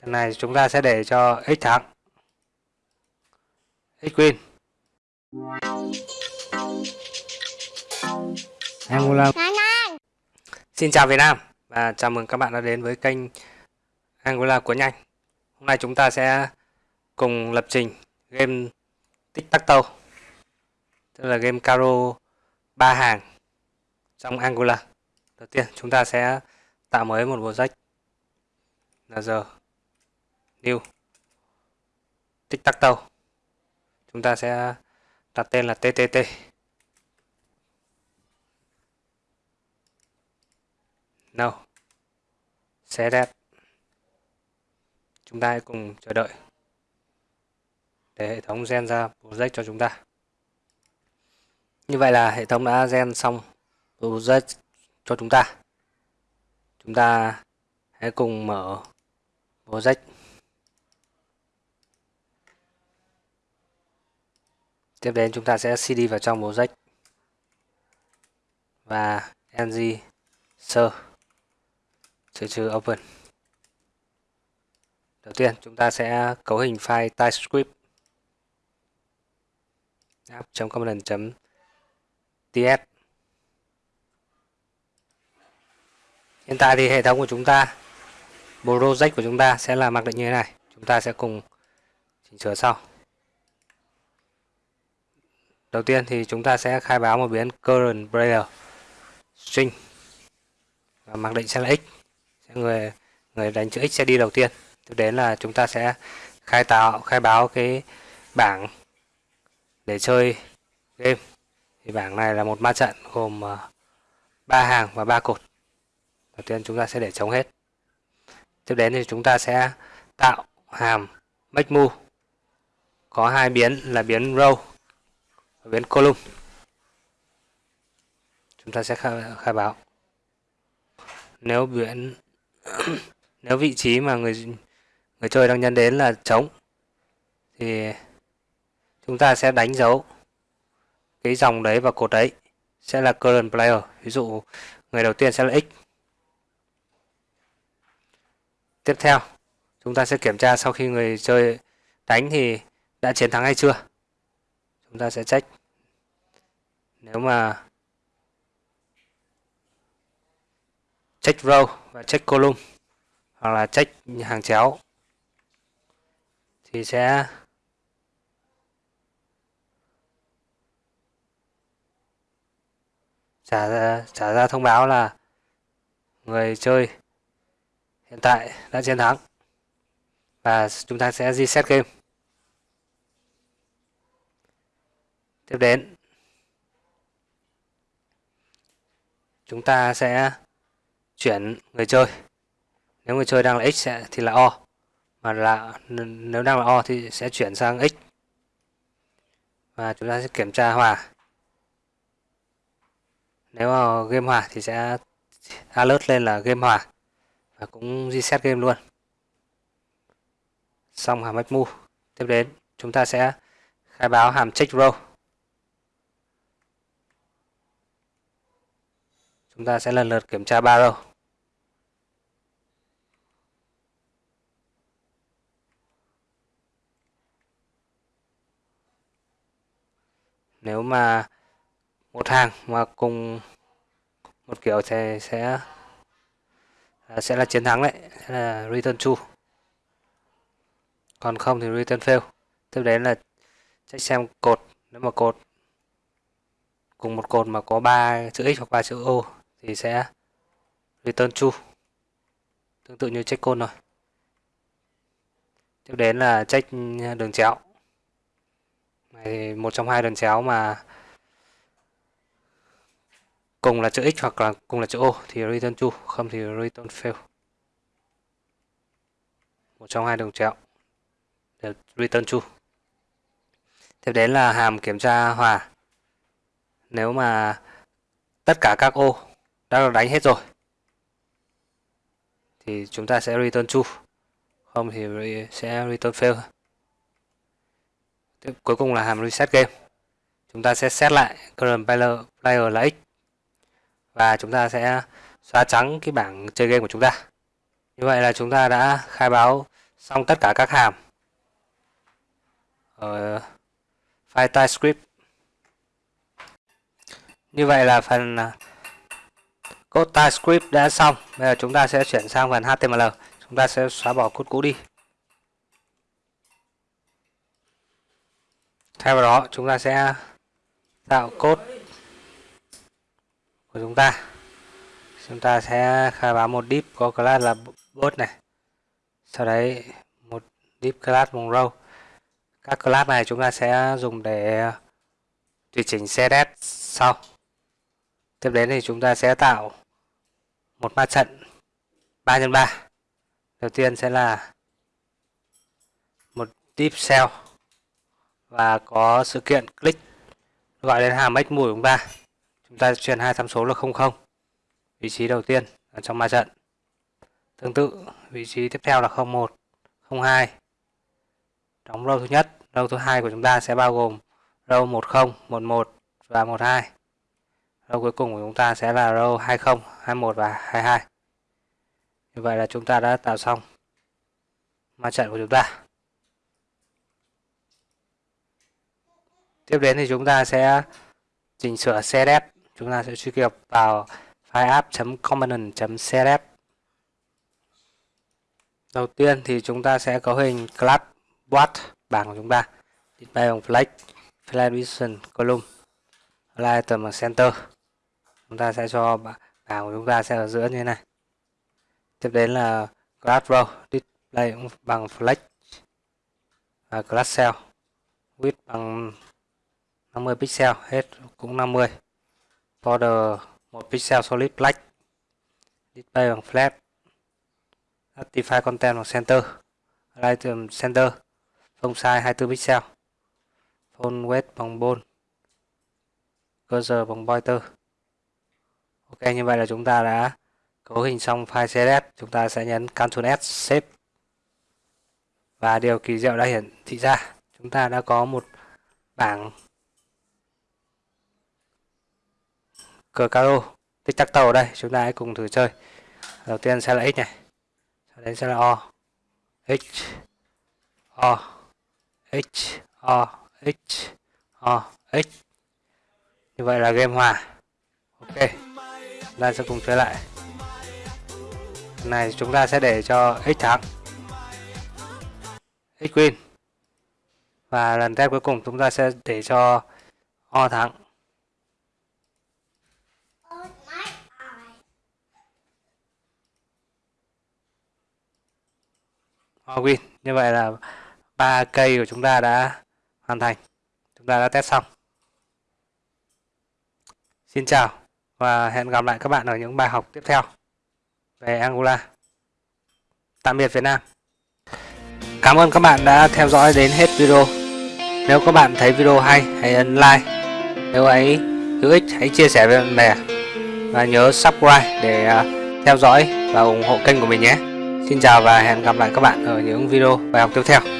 Lần này chúng ta sẽ để cho x thắng. X win. Angola. Xin chào Việt Nam và chào mừng các bạn đã đến với kênh Angola của nhanh. Hôm nay chúng ta sẽ cùng lập trình game Tic Tac Toe. Tức là game caro ba hàng trong Angola. Đầu tiên chúng ta sẽ tạo mới một project là giờ new tích tắc tàu Chúng ta sẽ đặt tên là TTT. No. sẽ đẹp Chúng ta hãy cùng chờ đợi để hệ thống gen ra project cho chúng ta. Như vậy là hệ thống đã gen xong project cho chúng ta. Chúng ta hãy cùng mở project. Tiếp đến chúng ta sẽ cd vào trong project và ng sơ trừ trừ open. Đầu tiên, chúng ta sẽ cấu hình file TypeScript app.component.ts Hiện tại thì hệ thống của chúng ta project của chúng ta sẽ là mặc định như thế này. Chúng ta sẽ cùng chỉnh sửa sau. Đầu tiên thì chúng ta sẽ khai báo một biến current player string và mặc định sẽ là x. Người người đánh chữ x sẽ đi đầu tiên. Tiếp đến là chúng ta sẽ khai tạo, khai báo cái bảng để chơi game. Thì bảng này là một ma trận gồm ờ, ba hàng và ba cột. Đầu tiên chúng ta sẽ để trống hết. Tiếp đến thì chúng ta sẽ tạo hàm make move có hai biến là biến row ở biến column. Chúng ta sẽ khai, khai báo. Nếu biển nếu vị trí mà người người chơi đang nhân đến là trống thì chúng ta sẽ đánh dấu cái dòng đấy và cột đấy sẽ là current player ví dụ người đầu tiên sẽ là x tiếp theo chúng ta sẽ kiểm tra sau khi người chơi đánh thì đã chiến thắng hay chưa chúng ta sẽ check. Nếu mà check row và check column hoặc là check hàng chéo thì sẽ trả ra, trả ra thông báo là người chơi hiện tại đã chiến thắng và chúng ta sẽ reset game. Tiếp đến. Chúng ta sẽ chuyển người chơi. Nếu người chơi đang là x sẽ, thì là o. Mà là nếu đang là o thì sẽ chuyển sang x. Và chúng ta sẽ kiểm tra hòa. Nếu mà game hòa thì sẽ alert lên là game hòa. Và cũng reset game luôn. Xong hàm make move tiếp đến, chúng ta sẽ khai báo hàm check row. Chúng ta sẽ lần lượt kiểm tra ba row nếu mà một hàng mà cùng một kiểu thì sẽ à, sẽ là chiến thắng đấy, sẽ là return true còn không thì return fail. Tiếp đến là check xem cột. Nếu mà cột, cùng một cột mà có ba chữ x hoặc ba chữ o thì sẽ return true. Tương tự như check code rồi tiếp đến là check đường chéo. Này một trong hai đường chéo mà cùng là chữ x hoặc là cùng là chữ o thì return true, không thì return fail. Một trong hai đường chéo để return true. Tiếp đến là hàm kiểm tra hòa. Nếu mà tất cả các ô đã được đánh hết rồi. Thì chúng ta sẽ return true không thì sẽ return fail. Tiếp cuối cùng là hàm reset game. Chúng ta sẽ set lại current player, player là x. Và chúng ta sẽ xóa trắng cái bảng chơi game của chúng ta. Như vậy là chúng ta đã khai báo xong tất cả các hàm. Ở file TypeScript. Như vậy là phần à, code TypeScript đã xong. Bây giờ chúng ta sẽ chuyển sang phần HTML. Chúng ta sẽ xóa bỏ code cũ đi. Thay vào đó, chúng ta sẽ tạo code của chúng ta. Chúng ta sẽ khai báo một div có class là bot này. Sau đấy, một div class vùng row. Các class này chúng ta sẽ dùng để tùy chỉnh CSS sau. Tiếp đến thì chúng ta sẽ tạo một ma trận 3 x 3 Đầu tiên sẽ là một div cell và có sự kiện click gọi đến hàm x mùi của chúng ta. Chúng ta truyền hai tham số là 00. Vị trí đầu tiên ở trong ma trận. Tương tự, vị trí tiếp theo là 01, 02. Đóng row thứ nhất, row thứ hai của chúng ta sẽ bao gồm row 10, 11 và 12. Row cuối cùng của chúng ta sẽ là row 20, 21 và 22. Như vậy là chúng ta đã tạo xong ma trận của chúng ta. Tiếp đến thì chúng ta sẽ chỉnh sửa CSS. Chúng ta sẽ truy cập vào file app.component.css. Đầu tiên thì chúng ta sẽ có hình class what bảng của chúng ta. Display bằng flex, flag vision column, item ở center. Chúng ta sẽ cho bảng của chúng ta sẽ ở giữa như thế này. Tiếp đến là class row, display cũng bằng flex và class cell, width bằng 50 pixel hết cũng 50 border 1 pixel solid black. Display bằng flat. Actify content bằng center. Item center. Font size 24 pixel. Phone weight bằng bold cursor bằng pointer ok, như vậy là chúng ta đã cấu hình xong file CSS chúng ta sẽ nhấn Ctrl S save và điều kỳ diệu đã hiển thị ra. Chúng ta đã có một bảng cờ caro, tích tắc tàu ở đây. Chúng ta hãy cùng thử chơi. Đầu tiên sẽ là x này, sau đấy sẽ là o. X o x o x o, x. Như vậy là game hòa. Ok chúng ta sẽ cùng chơi lại. Này, chúng ta sẽ để cho x thắng. X win. Và lần test cuối cùng chúng ta sẽ để cho o thắng. Win. Như vậy là ba cây của chúng ta đã hoàn thành. Chúng ta đã test xong. Xin chào và hẹn gặp lại các bạn ở những bài học tiếp theo về Angular tạm biệt Việt Nam. Cảm ơn các bạn đã theo dõi đến hết video. Nếu các bạn thấy video hay, hãy ấn like. Nếu ấy hữu ích, hãy chia sẻ với bạn bè. Và nhớ subscribe để à, theo dõi và ủng hộ kênh của mình nhé. Xin chào và hẹn gặp lại các bạn ở những video bài học tiếp theo.